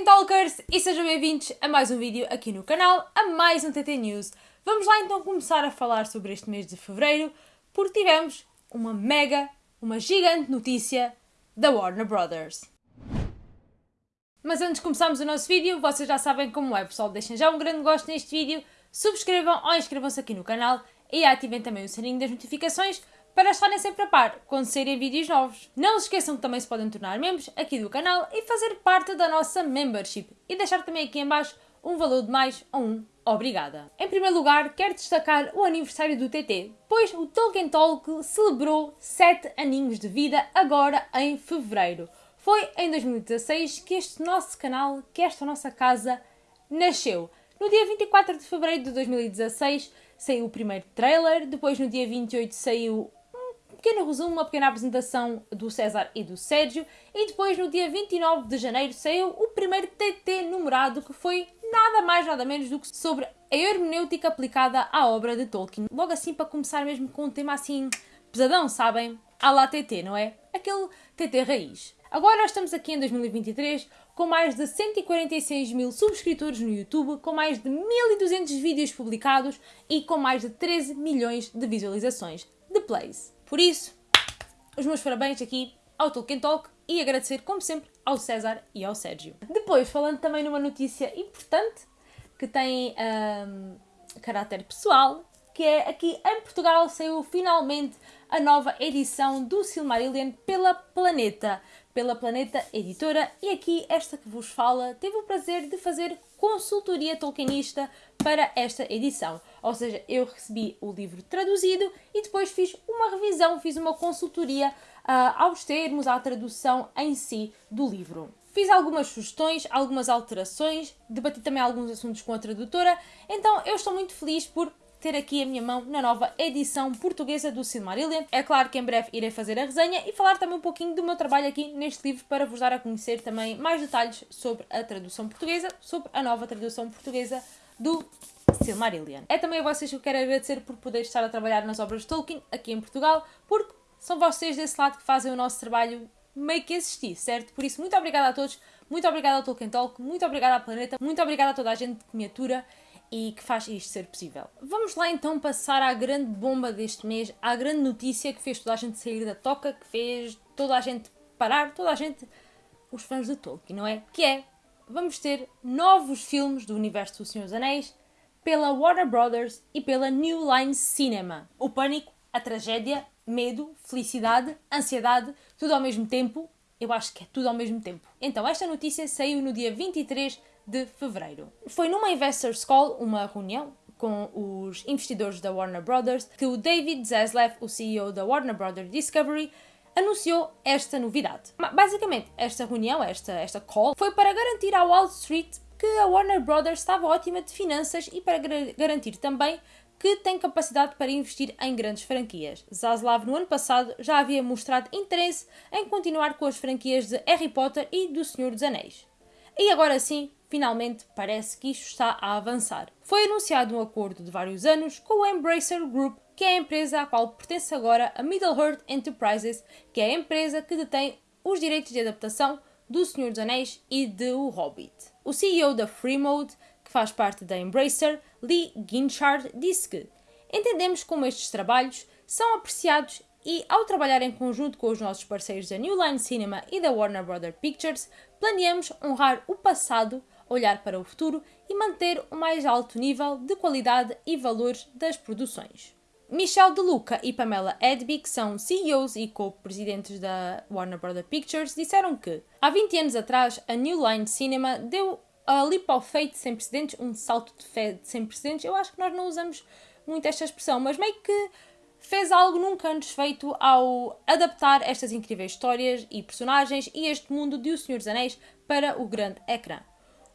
Tolkien Talkers e sejam bem-vindos a mais um vídeo aqui no canal, a mais um TT News. Vamos lá então começar a falar sobre este mês de Fevereiro, porque tivemos uma mega, uma gigante notícia da Warner Brothers. Mas antes de começarmos o nosso vídeo, vocês já sabem como é, pessoal, deixem já um grande gosto neste vídeo, subscrevam ou inscrevam-se aqui no canal e ativem também o sininho das notificações para estarem sempre a par quando saírem vídeos novos. Não se esqueçam que também se podem tornar membros aqui do canal e fazer parte da nossa membership e deixar também aqui em baixo um valor de mais ou um obrigada. Em primeiro lugar, quero destacar o aniversário do TT, pois o Tolkien Talk celebrou 7 aninhos de vida agora em fevereiro. Foi em 2016 que este nosso canal, que esta nossa casa, nasceu. No dia 24 de fevereiro de 2016 saiu o primeiro trailer, depois no dia 28 saiu pequeno resumo, uma pequena apresentação do César e do Sérgio, e depois no dia 29 de janeiro saiu o primeiro TT numerado, que foi nada mais nada menos do que sobre a hermenêutica aplicada à obra de Tolkien. Logo assim, para começar mesmo com um tema assim pesadão, sabem? À lá TT, não é? Aquele TT raiz. Agora estamos aqui em 2023 com mais de 146 mil subscritores no YouTube, com mais de 1200 vídeos publicados e com mais de 13 milhões de visualizações de plays. Por isso, os meus parabéns aqui ao Tolkien Talk e agradecer, como sempre, ao César e ao Sérgio. Depois, falando também numa notícia importante que tem um, caráter pessoal, que é aqui em Portugal saiu finalmente a nova edição do Silmarillion pela Planeta, pela Planeta Editora, e aqui esta que vos fala teve o prazer de fazer consultoria tolkienista para esta edição. Ou seja, eu recebi o livro traduzido e depois fiz uma revisão, fiz uma consultoria uh, aos termos, à tradução em si do livro. Fiz algumas sugestões, algumas alterações, debati também alguns assuntos com a tradutora, então eu estou muito feliz por ter aqui a minha mão na nova edição portuguesa do Silmarillion. É claro que em breve irei fazer a resenha e falar também um pouquinho do meu trabalho aqui neste livro para vos dar a conhecer também mais detalhes sobre a tradução portuguesa, sobre a nova tradução portuguesa do Silmarillion. É também a vocês que eu quero agradecer por poder estar a trabalhar nas obras de Tolkien aqui em Portugal, porque são vocês desse lado que fazem o nosso trabalho meio que existir, certo? Por isso, muito obrigada a todos, muito obrigada ao Tolkien Talk, muito obrigada à Planeta, muito obrigada a toda a gente que me atura e que faz isto ser possível. Vamos lá então passar à grande bomba deste mês, à grande notícia que fez toda a gente sair da toca, que fez toda a gente parar, toda a gente, os fãs de Tolkien, não é? Que é, vamos ter novos filmes do universo do Senhor dos Anéis pela Warner Brothers e pela New Line Cinema. O pânico, a tragédia, medo, felicidade, ansiedade, tudo ao mesmo tempo. Eu acho que é tudo ao mesmo tempo. Então, esta notícia saiu no dia 23 de fevereiro. Foi numa Investors Call, uma reunião com os investidores da Warner Brothers, que o David Zaslav, o CEO da Warner Brothers Discovery, anunciou esta novidade. Basicamente, esta reunião, esta, esta call, foi para garantir à Wall Street que a Warner Brothers estava ótima de finanças e para garantir também que tem capacidade para investir em grandes franquias. Zaslav, no ano passado, já havia mostrado interesse em continuar com as franquias de Harry Potter e do Senhor dos Anéis. E agora sim, finalmente parece que isto está a avançar. Foi anunciado um acordo de vários anos com o Embracer Group, que é a empresa à qual pertence agora a Middle-earth Enterprises, que é a empresa que detém os direitos de adaptação do Senhor dos Anéis e de O Hobbit. O CEO da Freemode, que faz parte da Embracer, Lee Ginchard, disse que entendemos como estes trabalhos são apreciados e, ao trabalhar em conjunto com os nossos parceiros da New Line Cinema e da Warner Brother Pictures, planeamos honrar o passado, olhar para o futuro e manter o mais alto nível de qualidade e valores das produções. Michel De Luca e Pamela Edby, que são CEOs e co-presidentes da Warner Brother Pictures, disseram que há 20 anos atrás a New Line Cinema deu a leap of faith sem precedentes, um salto de fé sem precedentes. Eu acho que nós não usamos muito esta expressão, mas meio que fez algo nunca antes feito ao adaptar estas incríveis histórias e personagens e este mundo de O Senhor dos Anéis para o grande ecrã.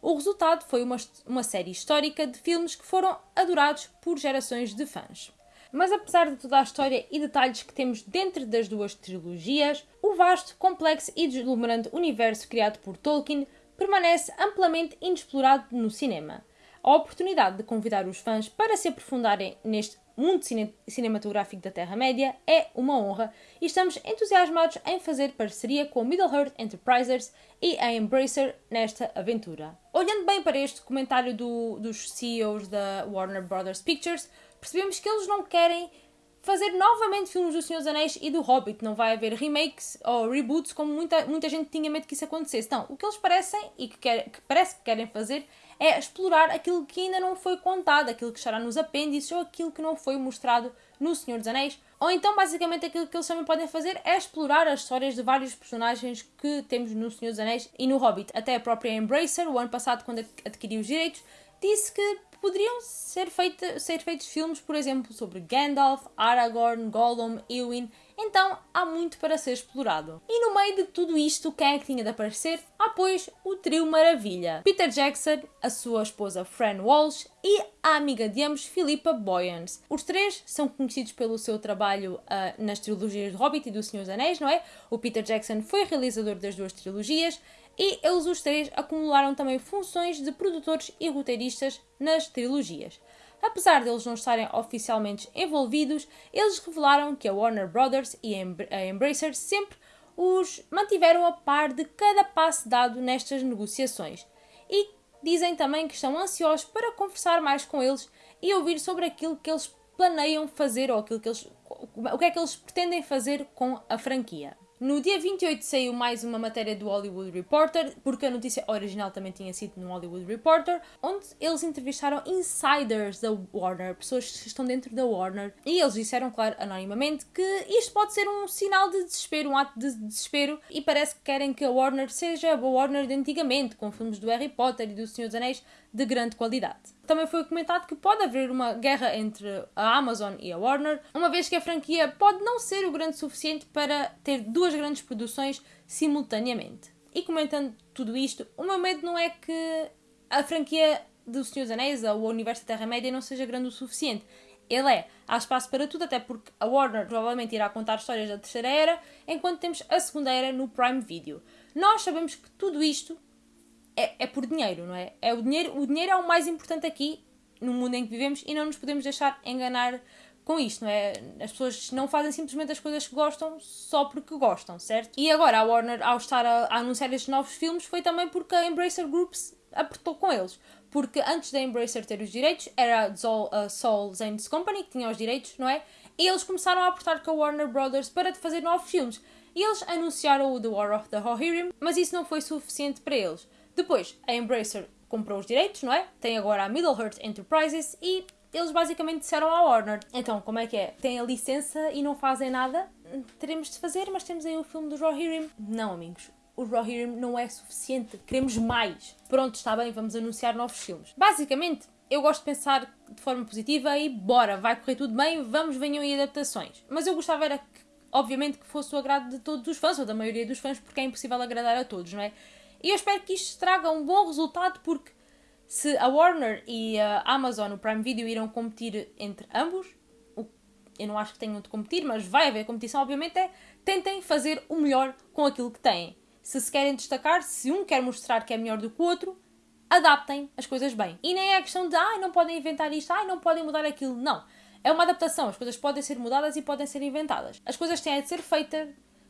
O resultado foi uma, uma série histórica de filmes que foram adorados por gerações de fãs. Mas apesar de toda a história e detalhes que temos dentro das duas trilogias, o vasto, complexo e deslumbrante universo criado por Tolkien permanece amplamente inexplorado no cinema. A oportunidade de convidar os fãs para se aprofundarem neste mundo cine cinematográfico da Terra-média é uma honra e estamos entusiasmados em fazer parceria com a Middle-earth Enterprises e a Embracer nesta aventura. Olhando bem para este comentário do, dos CEOs da Warner Brothers Pictures, percebemos que eles não querem fazer novamente filmes do Senhor dos Anéis e do Hobbit. Não vai haver remakes ou reboots como muita, muita gente tinha medo que isso acontecesse. Não, o que eles parecem e que, quer, que parece que querem fazer é explorar aquilo que ainda não foi contado, aquilo que estará nos apêndices ou aquilo que não foi mostrado no Senhor dos Anéis. Ou então, basicamente, aquilo que eles também podem fazer é explorar as histórias de vários personagens que temos no Senhor dos Anéis e no Hobbit. Até a própria Embracer, o ano passado, quando adquiriu os direitos, disse que poderiam ser, ser feitos filmes, por exemplo, sobre Gandalf, Aragorn, Gollum, Eowyn. Então há muito para ser explorado. E no meio de tudo isto, quem é que tinha de aparecer? Ah, pois, o trio Maravilha. Peter Jackson, a sua esposa Fran Walsh e a amiga de ambos, Philippa Boyens. Os três são conhecidos pelo seu trabalho uh, nas trilogias de Hobbit e do Senhor dos Anéis, não é? O Peter Jackson foi realizador das duas trilogias e eles os três acumularam também funções de produtores e roteiristas nas trilogias. Apesar de eles não estarem oficialmente envolvidos, eles revelaram que a Warner Brothers e a Embracer sempre os mantiveram a par de cada passo dado nestas negociações e dizem também que estão ansiosos para conversar mais com eles e ouvir sobre aquilo que eles planeiam fazer ou aquilo que eles, o que é que eles pretendem fazer com a franquia. No dia 28 saiu mais uma matéria do Hollywood Reporter, porque a notícia original também tinha sido no Hollywood Reporter, onde eles entrevistaram insiders da Warner, pessoas que estão dentro da Warner, e eles disseram, claro, anonimamente, que isto pode ser um sinal de desespero, um ato de desespero, e parece que querem que a Warner seja a Warner de antigamente, com filmes do Harry Potter e do Senhor dos Anéis de grande qualidade. Também foi comentado que pode haver uma guerra entre a Amazon e a Warner, uma vez que a franquia pode não ser o grande suficiente para ter duas grandes produções simultaneamente. E comentando tudo isto, o meu medo não é que a franquia do Senhor dos Anéis ou o universo da Terra-média não seja grande o suficiente. Ele é. Há espaço para tudo, até porque a Warner provavelmente irá contar histórias da terceira era, enquanto temos a segunda era no Prime Video. Nós sabemos que tudo isto é, é por dinheiro, não é? é o, dinheiro, o dinheiro é o mais importante aqui no mundo em que vivemos e não nos podemos deixar enganar com isto, não é? As pessoas não fazem simplesmente as coisas que gostam só porque gostam, certo? E agora a Warner, ao estar a, a anunciar estes novos filmes, foi também porque a Embracer Groups apertou com eles. Porque antes da Embracer ter os direitos, era a Soul, a Zane's Company que tinha os direitos, não é? E eles começaram a apertar com a Warner Brothers para fazer novos filmes. E eles anunciaram o The War of the Rohirrim, mas isso não foi suficiente para eles. Depois, a Embracer comprou os direitos, não é? Tem agora a Middle-earth Enterprises e eles basicamente disseram à Warner: então, como é que é? Tem a licença e não fazem nada? Teremos de fazer, mas temos aí o filme do Rohirrim. Não, amigos. O Rohirrim não é suficiente. Queremos mais. Pronto, está bem, vamos anunciar novos filmes. Basicamente, eu gosto de pensar de forma positiva e bora, vai correr tudo bem, vamos, venham aí adaptações. Mas eu gostava era que, obviamente, que fosse o agrado de todos os fãs, ou da maioria dos fãs, porque é impossível agradar a todos, não é? E eu espero que isto traga um bom resultado, porque se a Warner e a Amazon, o Prime Video, irão competir entre ambos, eu não acho que tenham de competir, mas vai haver competição, obviamente, é tentem fazer o melhor com aquilo que têm. Se se querem destacar, se um quer mostrar que é melhor do que o outro, adaptem as coisas bem. E nem é a questão de, ai, não podem inventar isto, ai, não podem mudar aquilo. Não. É uma adaptação. As coisas podem ser mudadas e podem ser inventadas. As coisas têm de ser feitas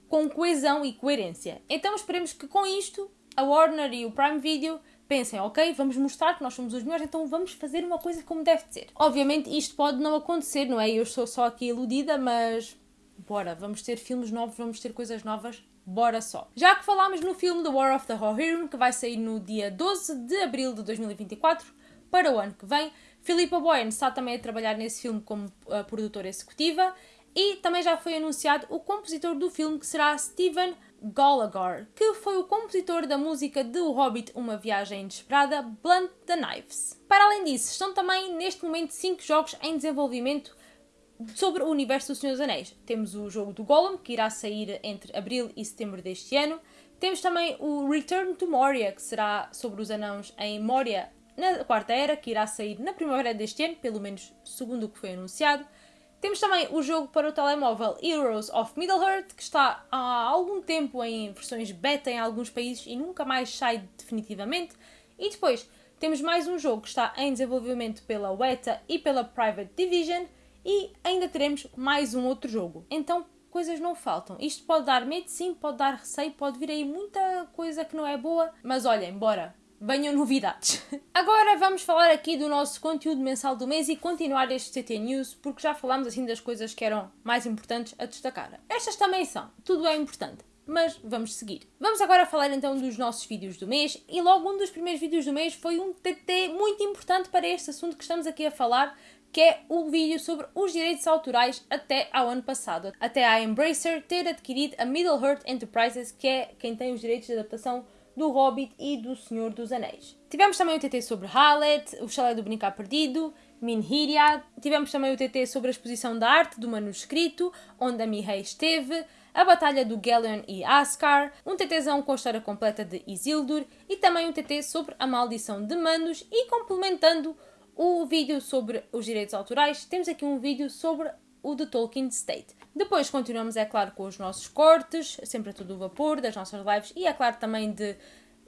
com coesão e coerência. Então esperemos que com isto a Warner e o Prime Video pensem, ok, vamos mostrar que nós somos os melhores, então vamos fazer uma coisa como deve ser. Obviamente isto pode não acontecer, não é? Eu estou só aqui iludida, mas bora, vamos ter filmes novos, vamos ter coisas novas, bora só. Já que falámos no filme The War of the Rohirrim, que vai sair no dia 12 de abril de 2024, para o ano que vem, Philippa Boyens está também a trabalhar nesse filme como uh, produtora executiva e também já foi anunciado o compositor do filme, que será Steven Gallagher, que foi o compositor da música de O Hobbit Uma Viagem Inesperada, Blunt the Knives. Para além disso, estão também neste momento 5 jogos em desenvolvimento sobre o universo do Senhor dos Anéis. Temos o jogo do Gollum, que irá sair entre abril e setembro deste ano. Temos também o Return to Moria, que será sobre os anãos em Moria na Quarta Era, que irá sair na primavera deste ano, pelo menos segundo o que foi anunciado. Temos também o jogo para o telemóvel Heroes of Middle-earth, que está há algum tempo em versões beta em alguns países e nunca mais sai definitivamente. E depois temos mais um jogo que está em desenvolvimento pela Weta e pela Private Division. e ainda teremos mais um outro jogo. Então coisas não faltam. Isto pode dar medo, sim, pode dar receio, pode vir aí muita coisa que não é boa, mas olhem, bora, venham novidades. Agora vamos falar aqui do nosso conteúdo mensal do mês e continuar este TT News, porque já falámos assim das coisas que eram mais importantes a destacar. Estas também são, tudo é importante. Mas vamos seguir. Vamos agora falar então dos nossos vídeos do mês e logo um dos primeiros vídeos do mês foi um TT muito importante para este assunto que estamos aqui a falar, que é o vídeo sobre os direitos autorais até ao ano passado, até a Embracer ter adquirido a Middle Earth Enterprises, que é quem tem os direitos de adaptação do Hobbit e do Senhor dos Anéis. Tivemos também o TT sobre Hallet, o Chalé do Brincar Perdido, Minhiria, tivemos também o TT sobre a exposição da arte do manuscrito, onde a Mihei esteve, a batalha do Gelion e Ascar, um TTzão com a história completa de Isildur e também um TT sobre a maldição de Manos e complementando o vídeo sobre os direitos autorais, temos aqui um vídeo sobre o The Tolkien State. Depois continuamos, é claro, com os nossos cortes, sempre a todo vapor, das nossas lives e, é claro, também de,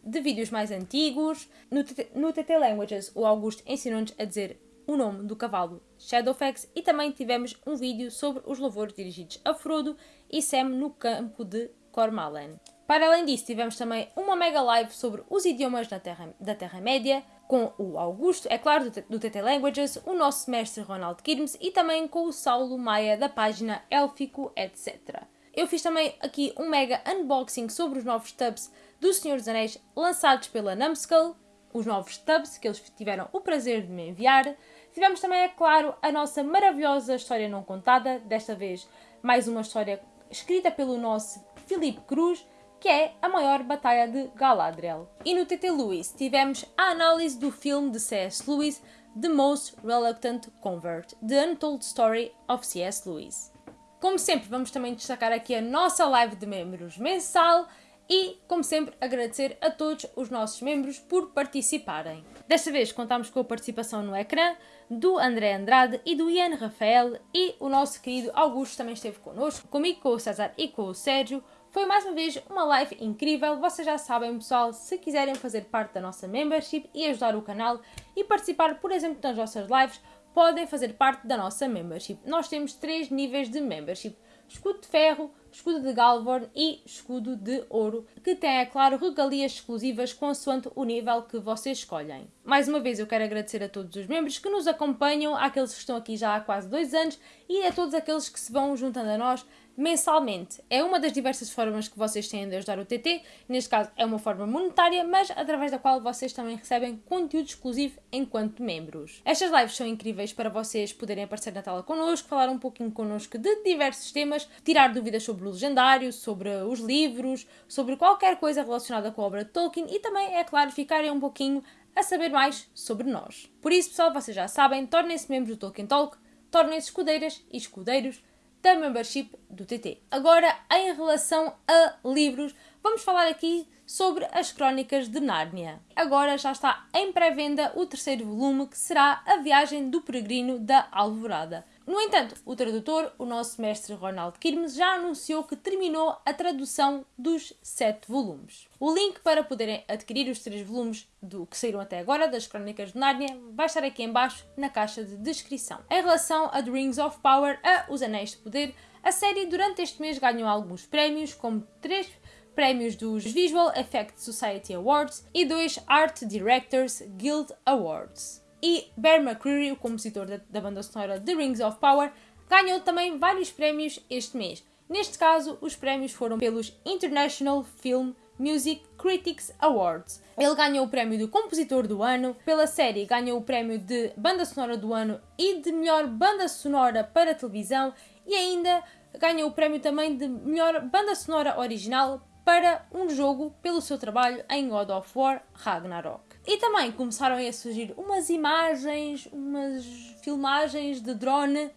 de vídeos mais antigos. No, no TT Languages, o Augusto ensinou-nos a dizer o nome do cavalo Shadowfax e também tivemos um vídeo sobre os louvores dirigidos a Frodo e Sam no campo de Cormalen. Para além disso, tivemos também uma mega live sobre os idiomas da Terra, da Terra-média, com o Augusto, é claro, do TT Languages, o nosso mestre Ronald Kirmes e também com o Saulo Maia da página Élfico, etc. Eu fiz também aqui um mega unboxing sobre os novos tubs do Senhor dos Anéis lançados pela Numskull, os novos tubs que eles tiveram o prazer de me enviar. Tivemos também, é claro, a nossa maravilhosa história não contada, desta vez mais uma história escrita pelo nosso Filipe Cruz, que é a maior batalha de Galadriel. E no TT Lewis tivemos a análise do filme de C.S. Lewis, The Most Reluctant Convert, The Untold Story of C.S. Lewis. Como sempre, vamos também destacar aqui a nossa live de membros mensal e, como sempre, agradecer a todos os nossos membros por participarem. Desta vez contamos com a participação no ecrã do André Andrade e do Ian Rafael e o nosso querido Augusto também esteve connosco, comigo, com o César e com o Sérgio. Foi mais uma vez uma live incrível. Vocês já sabem, pessoal, se quiserem fazer parte da nossa membership e ajudar o canal e participar, por exemplo, nas nossas lives, podem fazer parte da nossa membership. Nós temos três níveis de membership: escudo de ferro, escudo de Galvorn e escudo de ouro, que tem, é claro, regalias exclusivas consoante o nível que vocês escolhem. Mais uma vez eu quero agradecer a todos os membros que nos acompanham, àqueles que estão aqui já há quase dois anos e a todos aqueles que se vão juntando a nós mensalmente. É uma das diversas formas que vocês têm de ajudar o TT, neste caso é uma forma monetária, mas através da qual vocês também recebem conteúdo exclusivo enquanto membros. Estas lives são incríveis para vocês poderem aparecer na tela connosco, falar um pouquinho connosco de diversos temas, tirar dúvidas sobre o legendário, sobre os livros, sobre qualquer coisa relacionada com a obra de Tolkien e também, é claro, ficarem um pouquinho a saber mais sobre nós. Por isso, pessoal, vocês já sabem, tornem-se membros do Tolkien Talk, tornem-se escudeiras e escudeiros da membership do TT. Agora, em relação a livros, vamos falar aqui sobre as Crónicas de Nárnia. Agora já está em pré-venda o terceiro volume, que será A Viagem do Peregrino da Alvorada. No entanto, o tradutor, o nosso mestre Ronald Kirmes, já anunciou que terminou a tradução dos sete volumes. O link para poderem adquirir os três volumes do que saíram até agora das Crónicas de Nárnia vai estar aqui embaixo na caixa de descrição. Em relação a The Rings of Power, a Os Anéis de Poder, a série durante este mês ganhou alguns prémios, como três prémios dos Visual Effects Society Awards e dois Art Directors Guild Awards e Bear McCreary, o compositor da, da banda sonora The Rings of Power, ganhou também vários prémios este mês. Neste caso, os prémios foram pelos International Film Music Critics Awards. Ele ganhou o prémio de Compositor do Ano, pela série ganhou o prémio de Banda Sonora do Ano e de Melhor Banda Sonora para Televisão e ainda ganhou o prémio também de Melhor Banda Sonora Original para um jogo pelo seu trabalho em God of War Ragnarok. E também começaram a surgir umas imagens, umas filmagens de drone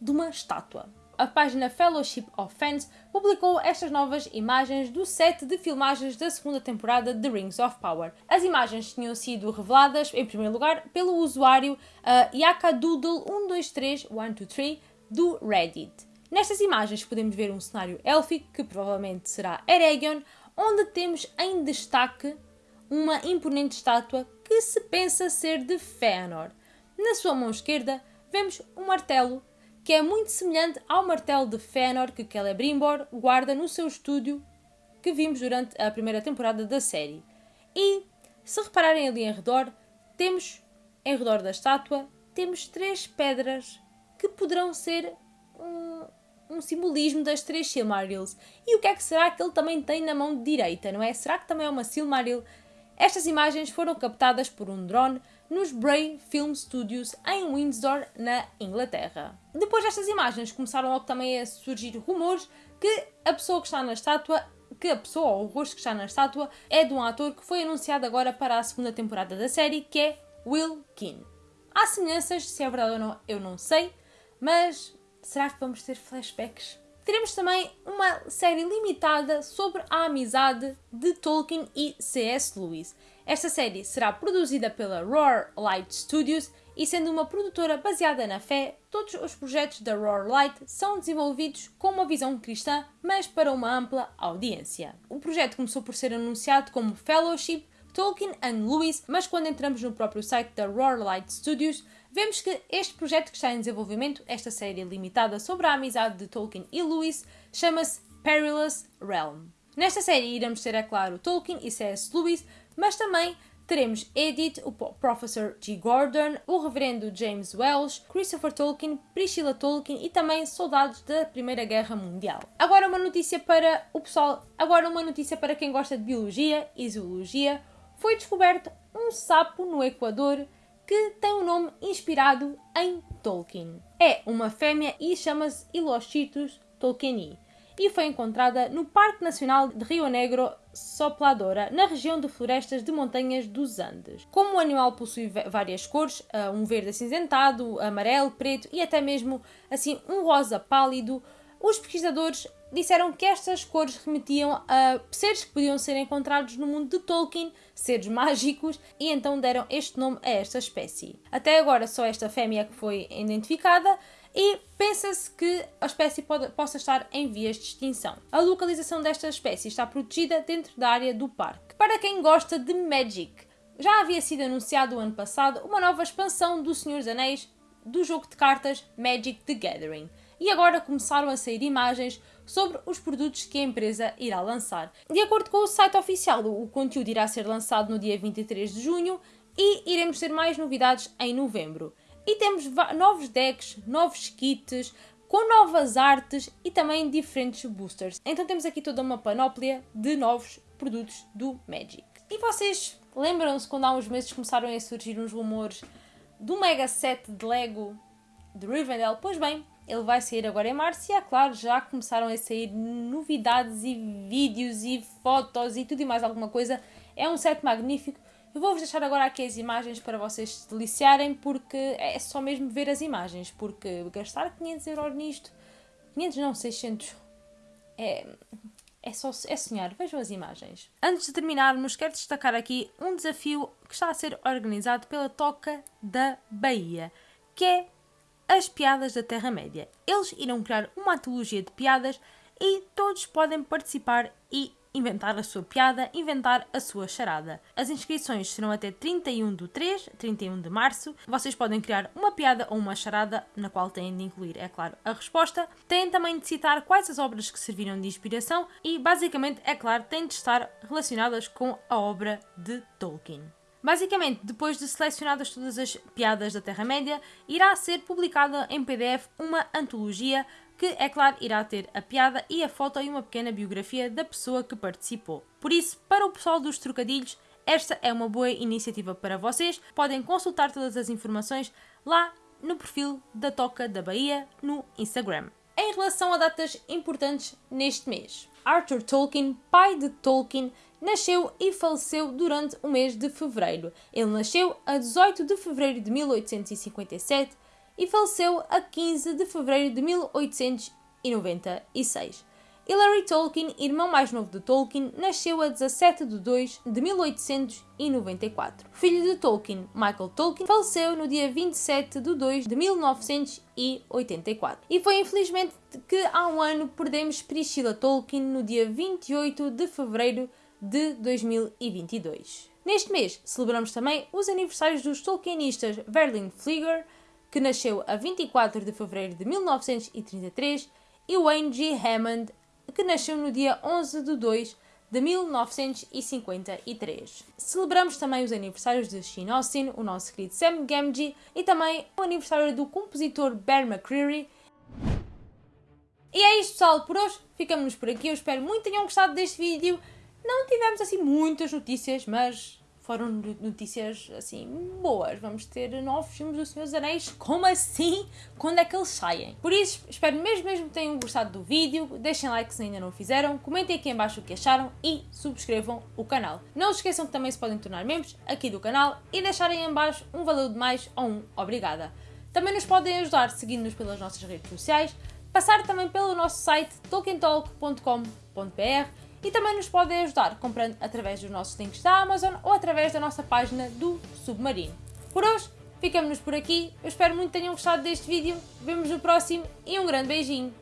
de uma estátua. A página Fellowship of Fans publicou estas novas imagens do set de filmagens da segunda temporada de Rings of Power. As imagens tinham sido reveladas, em primeiro lugar, pelo usuário uh, Yakadoodle123123 do Reddit. Nestas imagens podemos ver um cenário élfico, que provavelmente será Eregion, onde temos em destaque uma imponente estátua que se pensa ser de Fëanor. Na sua mão esquerda vemos um martelo que é muito semelhante ao martelo de Fëanor que Celebrimbor guarda no seu estúdio que vimos durante a primeira temporada da série. E, se repararem ali em redor, temos, em redor da estátua, temos três pedras que poderão ser um, um simbolismo das três Silmarils. E o que é que será que ele também tem na mão direita, não é? Será que também é uma Silmaril? Estas imagens foram captadas por um drone nos Bray Film Studios em Windsor, na Inglaterra. Depois destas imagens começaram logo também a surgir rumores que a pessoa que está na estátua que a pessoa ou o rosto que está na estátua é de um ator que foi anunciado agora para a segunda temporada da série, que é Will Keane. Há semelhanças, se é verdade ou não, eu não sei, mas será que vamos ter flashbacks? Teremos também uma série limitada sobre a amizade de Tolkien e C.S. Lewis. Esta série será produzida pela Roar Light Studios e, sendo uma produtora baseada na fé, todos os projetos da Roar Light são desenvolvidos com uma visão cristã, mas para uma ampla audiência. O projeto começou por ser anunciado como Fellowship Tolkien and Lewis, mas quando entramos no próprio site da Roar Light Studios, vemos que este projeto que está em desenvolvimento, esta série limitada sobre a amizade de Tolkien e Lewis, chama-se Perilous Realm. Nesta série iremos ter, é claro, Tolkien e C.S. Lewis, mas também teremos Edith, o Professor G. Gordon, o Reverendo James Welsh, Christopher Tolkien, Priscilla Tolkien e também soldados da Primeira Guerra Mundial. Agora uma notícia para o pessoal, agora uma notícia para quem gosta de biologia e zoologia. Foi descoberto um sapo no Equador que tem um nome inspirado em Tolkien. É uma fêmea e chama-se Ilochitus tolkieni e foi encontrada no Parque Nacional de Rio Negro Sopladora, na região de florestas de montanhas dos Andes. Como o animal possui várias cores, ah, um verde acinzentado, amarelo, preto e até mesmo assim um rosa pálido, os pesquisadores disseram que estas cores remetiam a seres que podiam ser encontrados no mundo de Tolkien, seres mágicos, e então deram este nome a esta espécie. Até agora só esta fêmea que foi identificada e pensa-se que a espécie pode, possa estar em vias de extinção. A localização desta espécie está protegida dentro da área do parque. Para quem gosta de Magic, já havia sido anunciado o ano passado uma nova expansão do Senhor dos Anéis do jogo de cartas Magic the Gathering. E agora começaram a sair imagens sobre os produtos que a empresa irá lançar. De acordo com o site oficial, o conteúdo irá ser lançado no dia 23 de junho e iremos ter mais novidades em novembro. E temos novos decks, novos kits, com novas artes e também diferentes boosters. Então temos aqui toda uma panóplia de novos produtos do Magic. E vocês lembram-se quando há uns meses começaram a surgir uns rumores do Mega Set de Lego de Rivendell? Pois bem, ele vai sair agora em março e é claro, já começaram a sair novidades e vídeos e fotos e tudo e mais alguma coisa. É um set magnífico eu vou-vos deixar agora aqui as imagens para vocês se deliciarem, porque é só mesmo ver as imagens, porque gastar 500 euros nisto, 500 não, 600, é, é só é sonhar. Vejam as imagens. Antes de terminarmos, quero destacar aqui um desafio que está a ser organizado pela Toca da Bahia, que é as piadas da Terra-média. Eles irão criar uma antologia de piadas e todos podem participar e inventar a sua piada, inventar a sua charada. As inscrições serão até 31 de 3, 31 de março. Vocês podem criar uma piada ou uma charada, na qual têm de incluir, é claro, a resposta. Têm também de citar quais as obras que serviram de inspiração e, basicamente, é claro, têm de estar relacionadas com a obra de Tolkien. Basicamente, depois de selecionadas todas as piadas da Terra-média, irá ser publicada em PDF uma antologia que, é claro, irá ter a piada e a foto e uma pequena biografia da pessoa que participou. Por isso, para o pessoal dos trocadilhos, esta é uma boa iniciativa para vocês. Podem consultar todas as informações lá no perfil da Toca da Bahia no Instagram. Em relação a datas importantes neste mês, Arthur Tolkien, pai de Tolkien, nasceu e faleceu durante o mês de fevereiro. Ele nasceu a 18 de fevereiro de 1857 e faleceu a 15 de fevereiro de 1896. Hilary Tolkien, irmão mais novo de Tolkien, nasceu a 17 de 2 de 1894. Filho de Tolkien, Michael Tolkien, faleceu no dia 27 de 2 de 1984. E foi infelizmente que há um ano perdemos Priscilla Tolkien no dia 28 de fevereiro de 2022. Neste mês celebramos também os aniversários dos Tolkienistas Verlin Flieger, que nasceu a 24 de fevereiro de 1933, e Wayne G. Hammond, que nasceu no dia 11 de 2 de 1953. Celebramos também os aniversários de Sean Austin, o nosso querido Sam Gamgee, e também o aniversário do compositor Bear McCreary. E é isto pessoal, por hoje ficamos por aqui, eu espero muito que tenham gostado deste vídeo. Não tivemos assim muitas notícias, mas foram notícias assim boas. Vamos ter novos filmes do Senhor dos Anéis. Como assim? Quando é que eles saem? Por isso, espero mesmo, mesmo que tenham gostado do vídeo. Deixem like se ainda não o fizeram. Comentem aqui em baixo o que acharam e subscrevam o canal. Não se esqueçam que também se podem tornar membros aqui do canal e deixarem em baixo um valor de mais ou um obrigada. Também nos podem ajudar seguindo-nos pelas nossas redes sociais, passar também pelo nosso site tolkientalk.com.br e também nos podem ajudar comprando através dos nossos links da Amazon ou através da nossa página do Submarino. Por hoje, ficamos por aqui. Eu espero muito que tenham gostado deste vídeo. Vemos no próximo e um grande beijinho.